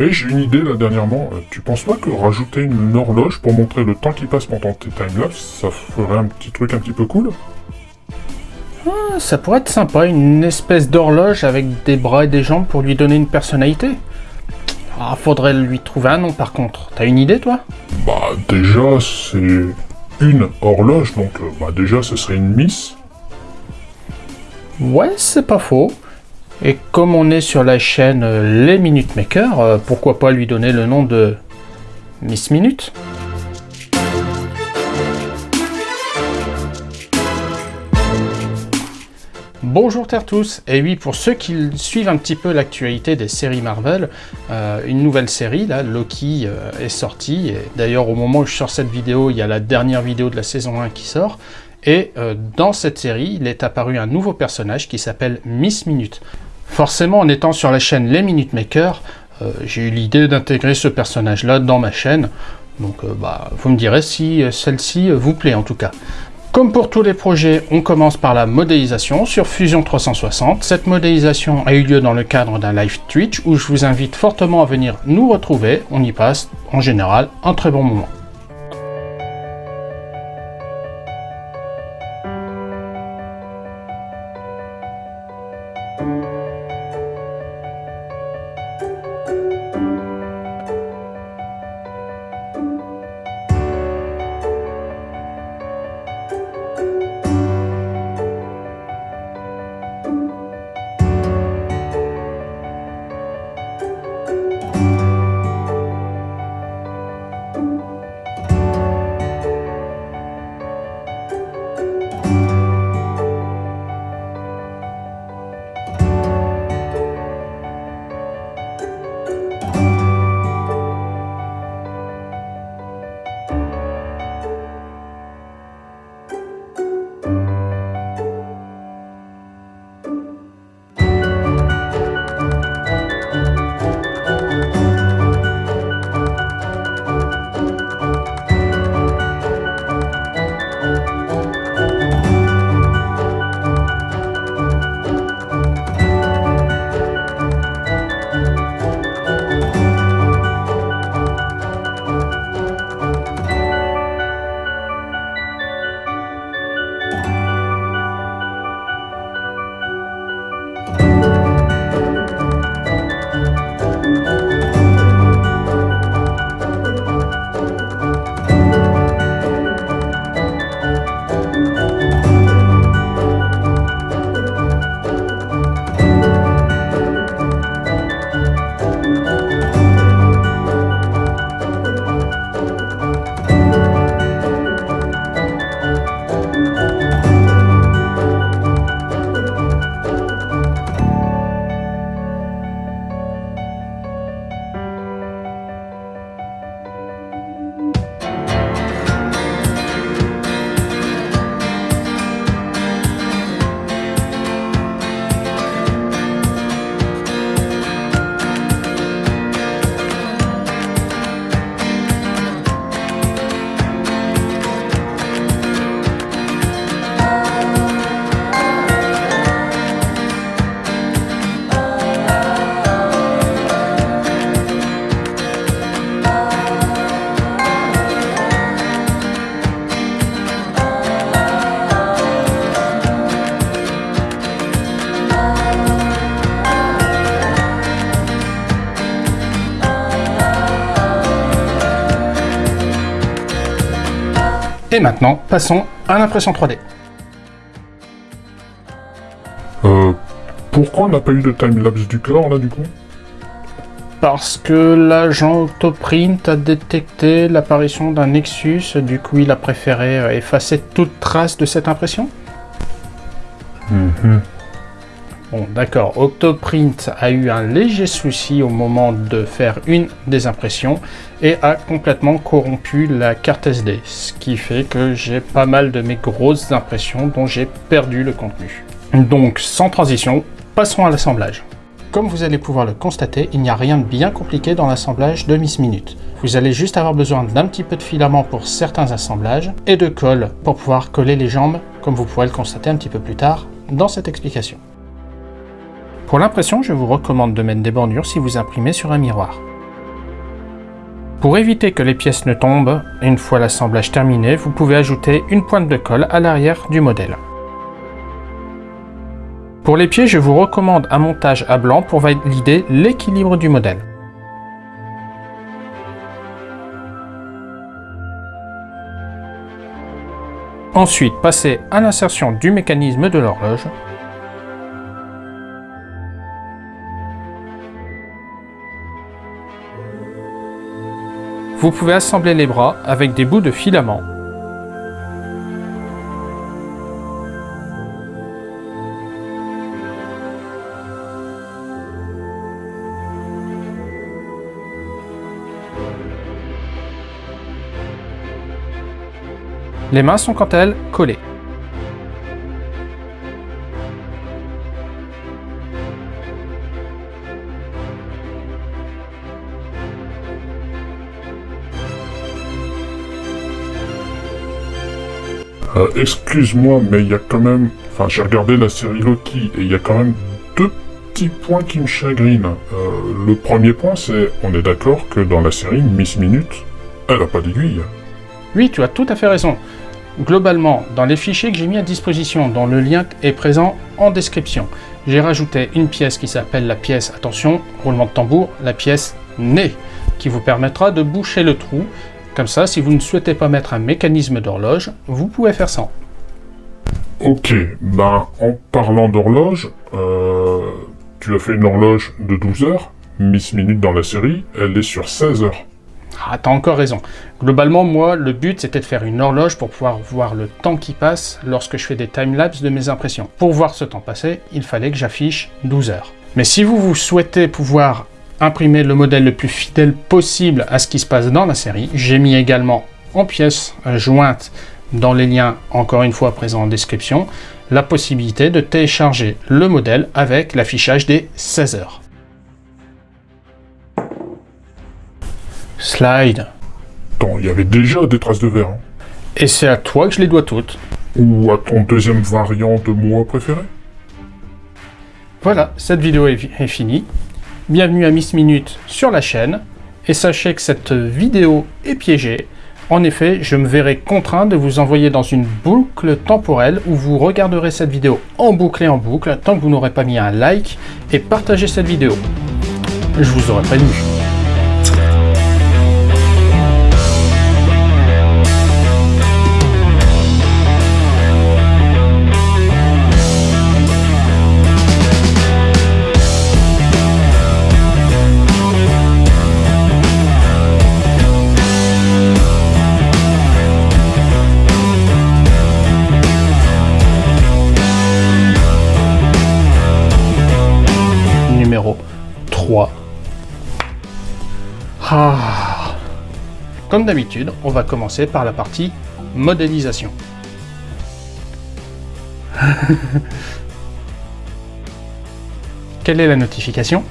Et j'ai une idée là dernièrement, Euh, tu penses pas que rajouter une horloge pour montrer le temps qui passe pendant tes timelapse, ça ferait un petit truc un petit peu cool? Ah, Ça pourrait être sympa, une espèce d'horloge avec des bras et des jambes pour lui donner une personnalité. Ah, faudrait lui trouver un nom par contre. T'as une idée toi? Bah déjà c'est une horloge, donc euh, bah déjà ce serait une Miss. Ouais, c'est pas faux. Et comme on est sur la chaîne euh, Les Minute Maker, euh, pourquoi pas lui donner le nom de Miss Minute? Bonjour terre tous, et oui pour ceux qui suivent un petit peu l'actualité des séries Marvel, euh, une nouvelle série, là, Loki, euh, est sortie, et d'ailleurs au moment où je sors cette vidéo, il y a la dernière vidéo de la saison 1 qui sort, et euh, dans cette série, il est apparu un nouveau personnage qui s'appelle Miss Minute. Forcément, en étant sur la chaîne Les Minute Maker, euh, j'ai eu l'idée d'intégrer ce personnage-là dans ma chaîne, donc bah, vous me direz si celle-ci vous plaît en tout cas. Comme pour tous les projets, on commence par la modélisation sur Fusion 360. Cette modélisation a eu lieu dans le cadre d'un live Twitch où je vous invite fortement à venir nous retrouver. On y passe en général un très bon moment. Et maintenant, passons à l'impression 3D. Euh, pourquoi on n'a pas eu de timelapse du corps là du coup? Parce que l'agent Octoprint a détecté l'apparition d'un Nexus, du coup il a préféré effacer toute trace de cette impression? D'accord, Octoprint a eu un léger souci au moment de faire une des impressions et a complètement corrompu la carte SD, ce qui fait que j'ai pas mal de mes grosses impressions dont j'ai perdu le contenu. Donc, sans transition, passons à l'assemblage. Comme vous allez pouvoir le constater, il n'y a rien de bien compliqué dans l'assemblage de Miss Minute. Vous allez juste avoir besoin d'un petit peu de filament pour certains assemblages et de colle pour pouvoir coller les jambes, comme vous pourrez le constater un petit peu plus tard dans cette explication. Pour l'impression, je vous recommande de mettre des bordures si vous imprimez sur un miroir. Pour éviter que les pièces ne tombent, une fois l'assemblage terminé, vous pouvez ajouter une pointe de colle à l'arrière du modèle. Pour les pieds, je vous recommande un montage à blanc pour valider l'équilibre du modèle. Ensuite, passez à l'insertion du mécanisme de l'horloge. Vous pouvez assembler les bras avec des bouts de filament. Les mains sont quant à elles collées. Euh, Excuse-moi, mais il y a quand même... Enfin, j'ai regardé la série Loki, et il y a quand même deux petits points qui me chagrinent. Euh, le premier point, c'est... On est d'accord que dans la série, Miss Minute, elle a pas d'aiguille. Oui, tu as tout à fait raison. Globalement, dans les fichiers que j'ai mis à disposition, dont le lien est présent en description, j'ai rajouté une pièce qui s'appelle la pièce, attention, roulement de tambour, la pièce nez, qui vous permettra de boucher le trou. Comme ça, si vous ne souhaitez pas mettre un mécanisme d'horloge, vous pouvez faire ça. Ok, ben, en parlant d'horloge, euh, tu as fait une horloge de 12 heures. Miss Minute dans la série, elle est sur 16 heures. Ah, t'as encore raison. Globalement, moi, le but, c'était de faire une horloge pour pouvoir voir le temps qui passe lorsque je fais des timelapses de mes impressions. Pour voir ce temps passer, il fallait que j'affiche 12 heures. Mais si vous, vous souhaitez pouvoir imprimer le modèle le plus fidèle possible à ce qui se passe dans la série, j'ai mis également en pièces jointes dans les liens, encore une fois présents en description, la possibilité de télécharger le modèle avec l'affichage des 16 heures. Slide. Attends, il y avait déjà des traces de verre. hein. Et c'est à toi que je les dois toutes. Ou à ton deuxième variant de moi préféré? Voilà, cette vidéo est, est finie. Bienvenue à Miss Minute sur la chaîne. Et sachez que cette vidéo est piégée. En effet, je me verrai contraint de vous envoyer dans une boucle temporelle où vous regarderez cette vidéo en boucle et en boucle tant que vous n'aurez pas mis un like et partagé cette vidéo. Je vous aurais prévenu. Comme d'habitude, on va commencer par la partie modélisation. Quelle est la notification?